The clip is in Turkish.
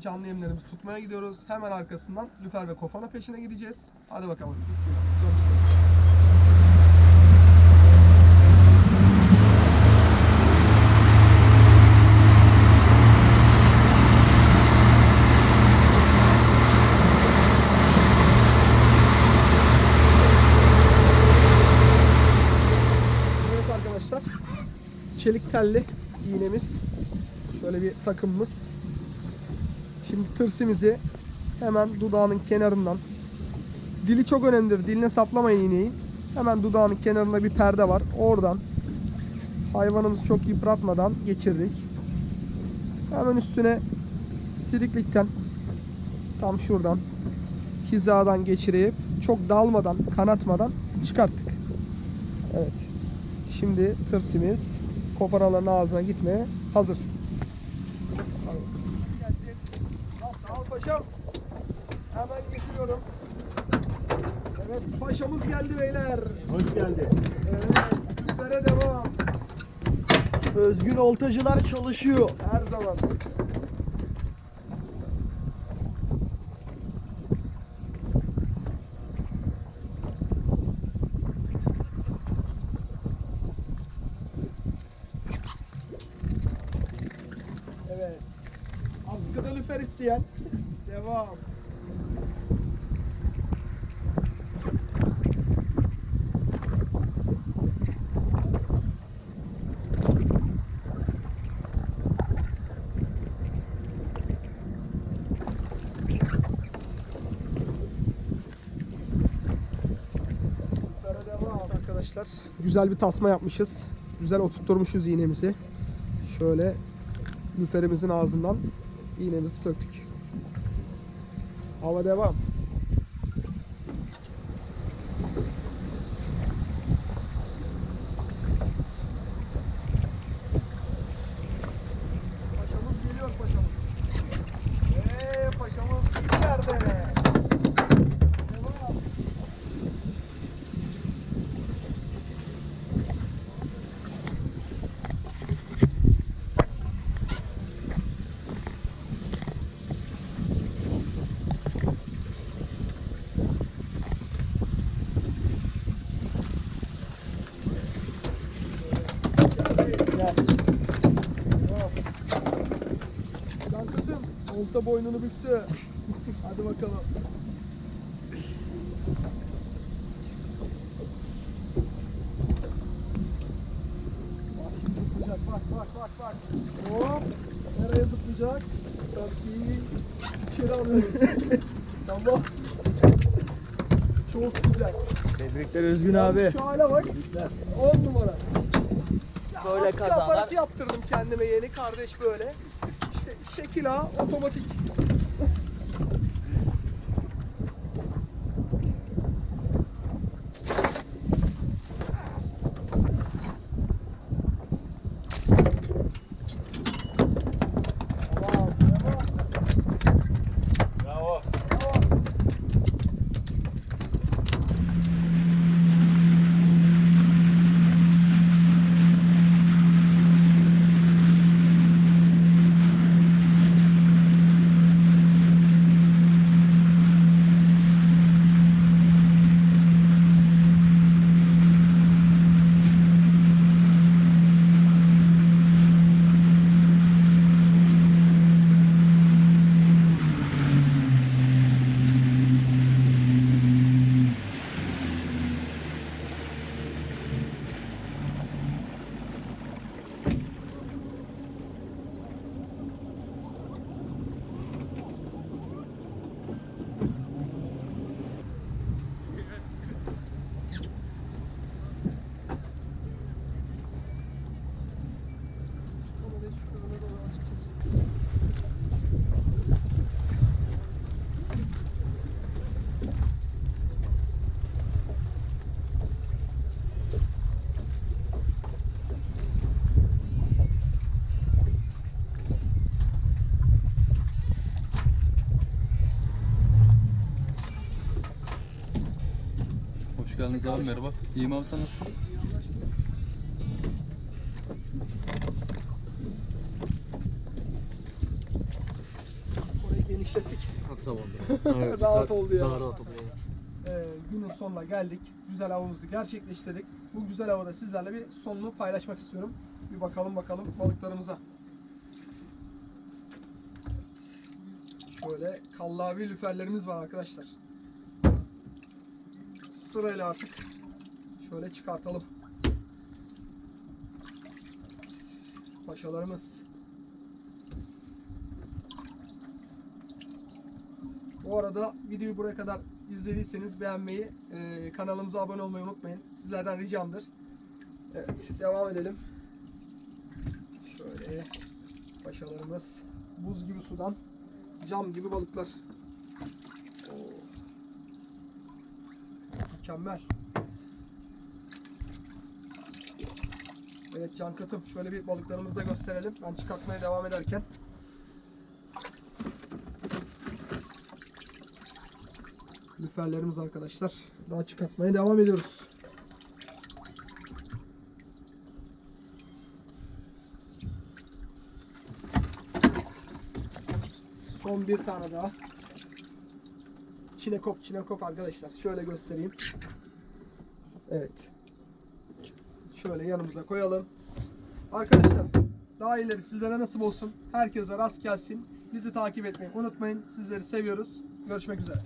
canlı yemlerimizi tutmaya gidiyoruz. Hemen arkasından lüfer ve kofana peşine gideceğiz. Hadi bakalım. Bismillah. Evet arkadaşlar. Çelik telli iğnemiz. Şöyle bir takımımız. Şimdi tırsimizi hemen dudağının kenarından dili çok önemlidir. Diline saplamayın iğneyi. Hemen dudağının kenarında bir perde var. Oradan hayvanımızı çok yıpratmadan geçirdik. Hemen üstüne siliklikten tam şuradan hizadan geçirip çok dalmadan, kanatmadan çıkarttık. Evet. Şimdi tırsimiz koparaların ağzına gitmeye hazır. Paşam. Hemen getiriyorum. Evet paşamız geldi beyler. Hoş geldin. Evet lüfere devam. Özgün oltacılar çalışıyor. Her zaman. Evet. Askıda lüfer isteyen. Devam. Arkadaşlar. Güzel bir tasma yapmışız. Güzel oturtturmuşuz iğnemizi. Şöyle lüferimizin ağzından iğnemizi söktük. Hava devam. Paşamız geliyor paşamız. Eee paşamız nerede? Devam. Gel. Can kızım, olta boynunu büktü. Hadi bakalım. Bak şimdi zıplayacak, bak bak bak bak. Hop, nereye zıplayacak? Tabii içeri alıyoruz. tamam. Çok güzel. Tebrikler Özgün abi. Şu hale bak. 10 numara. Böyle askı aparatı yaptırdım kendime yeni kardeş böyle. İşte şekil A otomatik. Geldiniz abi merhaba. İyiyim abi sen nasılsın? Orayı genişlettik. Tamamdır. Rahat oldu ya. Daha rahat oldu. Ee, günün sonuna geldik. Güzel avımızı gerçekleştirdik. Bu güzel havada sizlerle bir sonunu paylaşmak istiyorum. Bir bakalım bakalım balıklarımıza. Şöyle kallavi lüferlerimiz var arkadaşlar. Sırayla artık şöyle çıkartalım. Paşalarımız. Bu arada videoyu buraya kadar izlediyseniz beğenmeyi, e, kanalımıza abone olmayı unutmayın. Sizlerden ricamdır. Evet, devam edelim. Şöyle paşalarımız buz gibi sudan cam gibi balıklar. Mükemmel. Evet can katım. Şöyle bir balıklarımızı da gösterelim. Ben çıkartmaya devam ederken. Lüferlerimiz arkadaşlar. Daha çıkartmaya devam ediyoruz. Son bir tane daha. Çinekop, çinekop arkadaşlar. Şöyle göstereyim. Evet. Şöyle yanımıza koyalım. Arkadaşlar daha ileri sizlere nasip olsun. Herkese rast gelsin. Bizi takip etmeyi unutmayın. Sizleri seviyoruz. Görüşmek üzere.